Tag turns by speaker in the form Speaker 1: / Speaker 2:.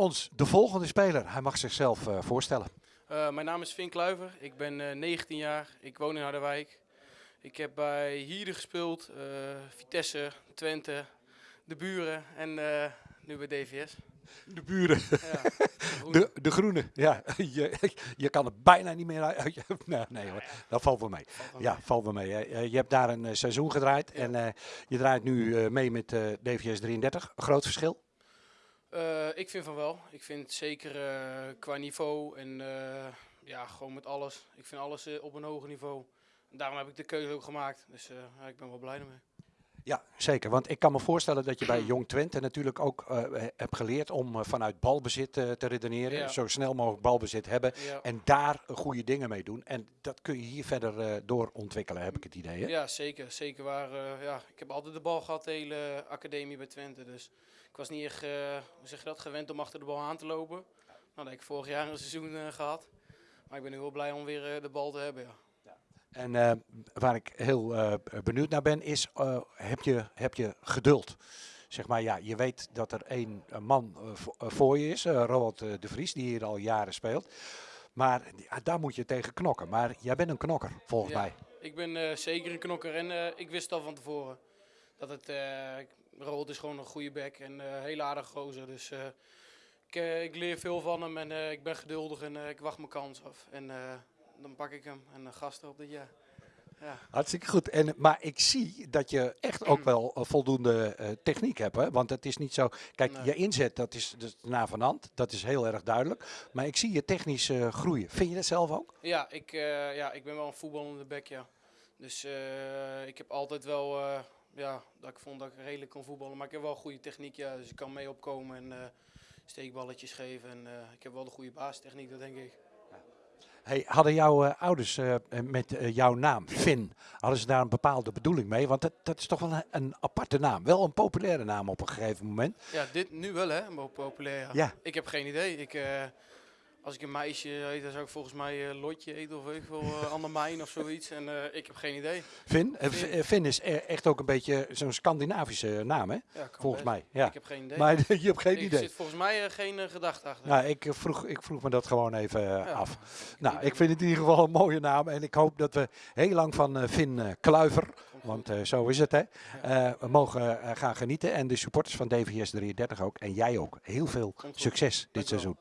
Speaker 1: ons de volgende speler. Hij mag zichzelf eh, voorstellen.
Speaker 2: Uh, mijn naam is Finn Kluiver. Ik ben uh, 19 jaar. Ik woon in Harderwijk. Ik heb bij Hierde gespeeld, Vitesse, Twente, de buren en nu bij DVS.
Speaker 1: De buren. Ja, de, de, groene. Ja, je, je kan er bijna niet meer uit. Nee, nee hoor, dat valt wel mee. Ja, valt wel mee. Je hebt daar een seizoen gedraaid en je draait nu mee met DVS 33. Een groot verschil?
Speaker 2: Uh, ik vind van wel. Ik vind zeker qua niveau en ja, gewoon met alles. Ik vind alles op een hoger niveau. En daarom heb ik de keuze ook gemaakt. Dus ik ben wel blij ermee.
Speaker 1: Ja, zeker. Want ik kan me voorstellen dat je bij Jong Twente natuurlijk ook uh, hebt geleerd om uh, vanuit balbezit uh, te redeneren. Ja. Zo snel mogelijk balbezit hebben ja. en daar goede dingen mee doen. En dat kun je hier verder door ontwikkelen, heb ik het idee. Hè?
Speaker 2: Ja, zeker. Zeker waar. ja, ik heb altijd de bal gehad, de hele academie bij Twente. Dus ik was niet echt, hoe zeg je dat, gewend om achter de bal aan te lopen. Nou, dat heb ik vorig jaar een seizoen gehad. Maar ik ben nu wel blij om weer de bal te hebben. Ja.
Speaker 1: En uh, waar ik heel uh, benieuwd naar ben, is: uh, heb, je, heb je geduld? Zeg maar, ja, je weet dat er één man voor je is, Roald de Vries, die hier al jaren speelt. Maar daar moet je tegen knokken. Maar jij bent een knokker, volgens
Speaker 2: ja,
Speaker 1: mij.
Speaker 2: Ik ben zeker een knokker en ik wist al van tevoren dat het. Roald is gewoon een goede back en een hele aardige gozer. Dus ik, ik, leer veel van hem en ik ben geduldig en ik wacht mijn kans af. En, dan pak ik hem en dan gasten op dit jaar. Ja.
Speaker 1: Hartstikke goed. En, maar ik zie dat je echt ook wel uh, voldoende uh, techniek hebt. Hè? Want het is niet zo. Kijk, nee. je inzet, dat is dus na van hand. Dat is heel erg duidelijk. Maar ik zie je technisch uh, groeien. Vind je dat zelf ook?
Speaker 2: Ja, ik, ja, ik ben wel een voetballende bek, ja. Dus ik heb altijd wel. ja, dat ik vond dat ik redelijk kon voetballen. Maar ik heb wel goede techniek, ja. Dus ik kan mee opkomen en steekballetjes geven. En ik heb wel de goede baastechniek, dat denk ik.
Speaker 1: Hey, hadden jouw uh, ouders uh, met uh, jouw naam, Finn, hadden ze daar een bepaalde bedoeling mee? Want dat, dat is toch wel een, een, aparte naam. Wel een populaire naam op een gegeven moment.
Speaker 2: Ja, dit nu wel hè, populair. Ja. ja. Ik heb geen idee. Ik, als ik een meisje heet, dan zou ik volgens mij uh, Lotje eten of weet veel, uh, Annemijn of zoiets. En uh, ik heb geen idee.
Speaker 1: Finn, Finn. Finn is e-, echt ook een beetje zo'n Scandinavische naam, hè?
Speaker 2: Ja,
Speaker 1: volgens
Speaker 2: best.
Speaker 1: mij. Ja.
Speaker 2: Ik heb geen idee.
Speaker 1: Maar je hebt geen
Speaker 2: ik
Speaker 1: idee.
Speaker 2: Er zit volgens mij geen gedachte achter.
Speaker 1: Nou, ik vroeg, ik vroeg me dat gewoon even ja. af. Nou, ik vind het in ieder geval een mooie naam. En ik hoop dat we heel lang van Finn Kluiver, want zo is het, hè, we mogen gaan genieten. En de supporters van DVS 33 ook. En jij ook. Heel veel succes dit seizoen.